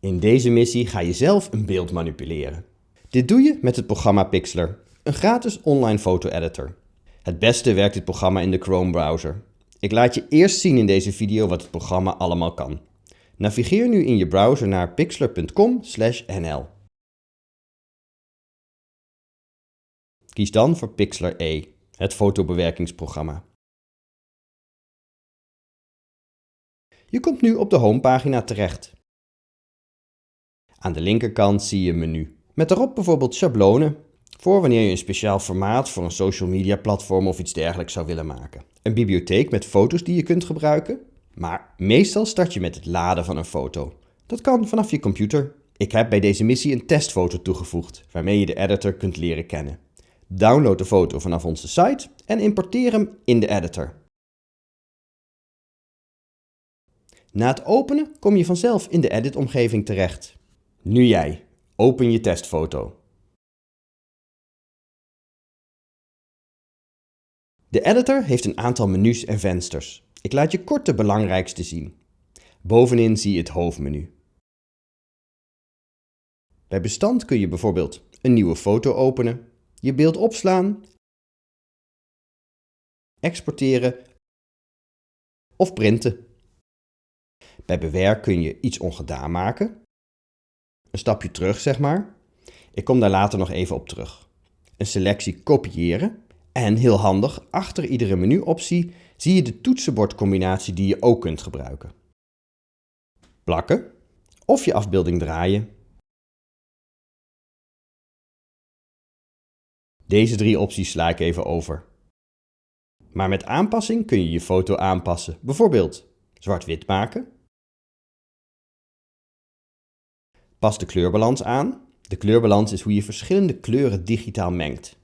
In deze missie ga je zelf een beeld manipuleren. Dit doe je met het programma Pixlr, een gratis online foto-editor. Het beste werkt dit programma in de Chrome browser. Ik laat je eerst zien in deze video wat het programma allemaal kan. Navigeer nu in je browser naar pixlr.com/nl. Kies dan voor Pixlr E, het fotobewerkingsprogramma. Je komt nu op de homepagina terecht. Aan de linkerkant zie je een menu, met daarop bijvoorbeeld schablonen, voor wanneer je een speciaal formaat voor een social media platform of iets dergelijks zou willen maken. Een bibliotheek met foto's die je kunt gebruiken, maar meestal start je met het laden van een foto. Dat kan vanaf je computer. Ik heb bij deze missie een testfoto toegevoegd, waarmee je de editor kunt leren kennen. Download de foto vanaf onze site en importeer hem in de editor. Na het openen kom je vanzelf in de edit-omgeving terecht. Nu jij. Open je testfoto. De editor heeft een aantal menus en vensters. Ik laat je kort de belangrijkste zien. Bovenin zie je het hoofdmenu. Bij bestand kun je bijvoorbeeld een nieuwe foto openen, je beeld opslaan, exporteren of printen. Bij bewerk kun je iets ongedaan maken, een stapje terug zeg maar. Ik kom daar later nog even op terug. Een selectie kopiëren en heel handig, achter iedere menuoptie zie je de toetsenbordcombinatie die je ook kunt gebruiken. Plakken of je afbeelding draaien. Deze drie opties sla ik even over. Maar met aanpassing kun je je foto aanpassen, bijvoorbeeld zwart-wit maken. Pas de kleurbalans aan. De kleurbalans is hoe je verschillende kleuren digitaal mengt.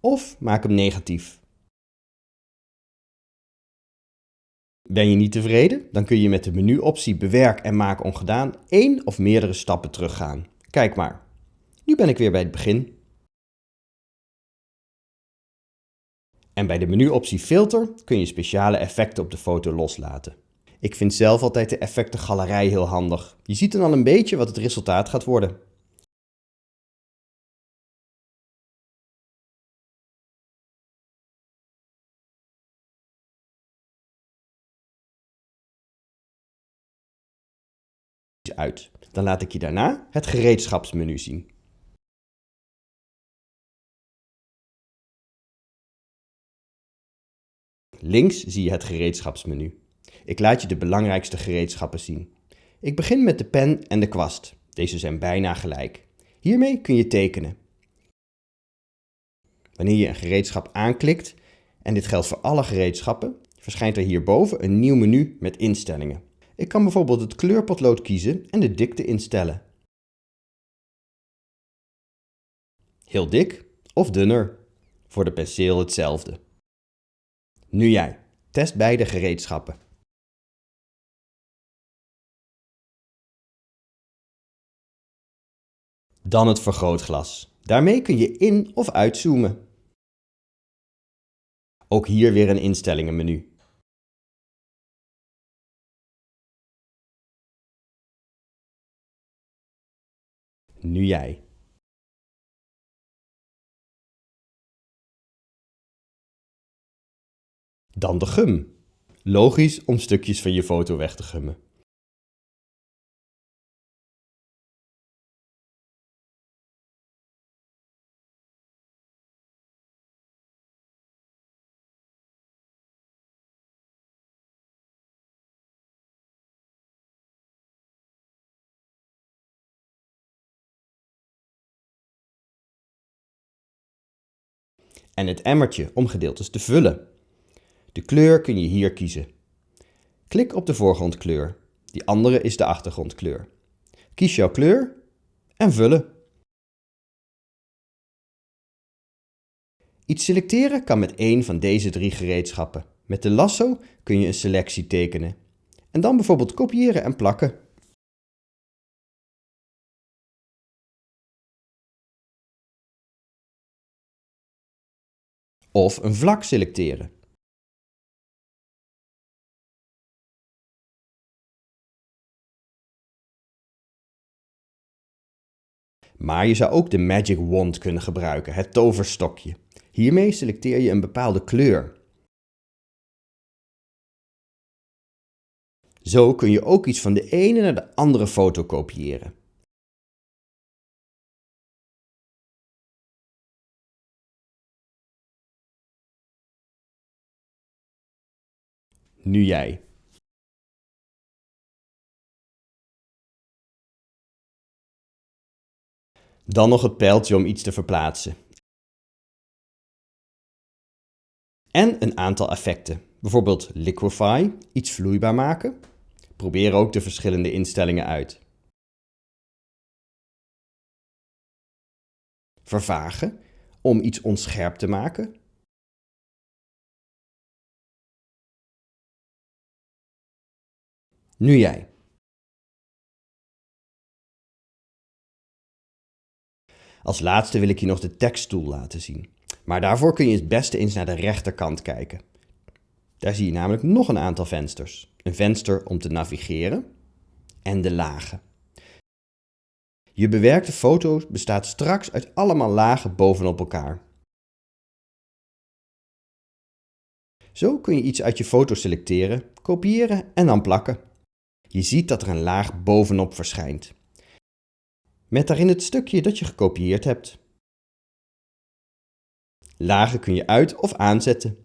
Of maak hem negatief. Ben je niet tevreden? Dan kun je met de menuoptie Bewerk en Maak ongedaan één of meerdere stappen teruggaan. Kijk maar. Nu ben ik weer bij het begin. En bij de menuoptie Filter kun je speciale effecten op de foto loslaten. Ik vind zelf altijd de effectengalerij heel handig. Je ziet dan al een beetje wat het resultaat gaat worden. uit. Dan laat ik je daarna het gereedschapsmenu zien. Links zie je het gereedschapsmenu. Ik laat je de belangrijkste gereedschappen zien. Ik begin met de pen en de kwast. Deze zijn bijna gelijk. Hiermee kun je tekenen. Wanneer je een gereedschap aanklikt, en dit geldt voor alle gereedschappen, verschijnt er hierboven een nieuw menu met instellingen. Ik kan bijvoorbeeld het kleurpotlood kiezen en de dikte instellen. Heel dik of dunner. Voor de penseel hetzelfde. Nu jij. Test beide gereedschappen. Dan het vergrootglas. Daarmee kun je in- of uitzoomen. Ook hier weer een instellingenmenu. Nu jij. Dan de gum. Logisch om stukjes van je foto weg te gummen. En het emmertje om gedeeltes te vullen. De kleur kun je hier kiezen. Klik op de voorgrondkleur. Die andere is de achtergrondkleur. Kies jouw kleur en vullen. Iets selecteren kan met één van deze drie gereedschappen. Met de lasso kun je een selectie tekenen. En dan bijvoorbeeld kopiëren en plakken. of een vlak selecteren. Maar je zou ook de Magic Wand kunnen gebruiken, het toverstokje. Hiermee selecteer je een bepaalde kleur. Zo kun je ook iets van de ene naar de andere foto kopiëren. Nu jij. Dan nog het pijltje om iets te verplaatsen. En een aantal effecten. Bijvoorbeeld liquify, iets vloeibaar maken. Probeer ook de verschillende instellingen uit. Vervagen, om iets onscherp te maken. Nu jij. Als laatste wil ik je nog de teksttool laten zien. Maar daarvoor kun je het beste eens naar de rechterkant kijken. Daar zie je namelijk nog een aantal vensters. Een venster om te navigeren en de lagen. Je bewerkte foto bestaat straks uit allemaal lagen bovenop elkaar. Zo kun je iets uit je foto selecteren, kopiëren en dan plakken. Je ziet dat er een laag bovenop verschijnt. Met daarin het stukje dat je gekopieerd hebt. Lagen kun je uit- of aanzetten.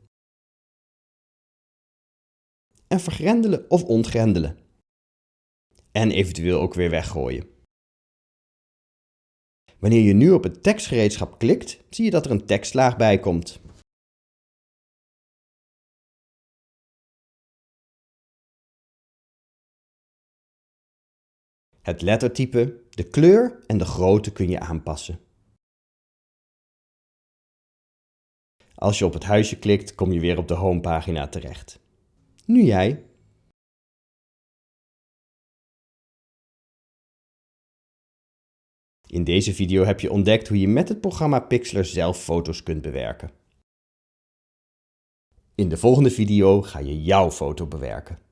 En vergrendelen of ontgrendelen. En eventueel ook weer weggooien. Wanneer je nu op het tekstgereedschap klikt, zie je dat er een tekstlaag bij komt. Het lettertype, de kleur en de grootte kun je aanpassen. Als je op het huisje klikt, kom je weer op de homepagina terecht. Nu jij. In deze video heb je ontdekt hoe je met het programma Pixlr zelf foto's kunt bewerken. In de volgende video ga je jouw foto bewerken.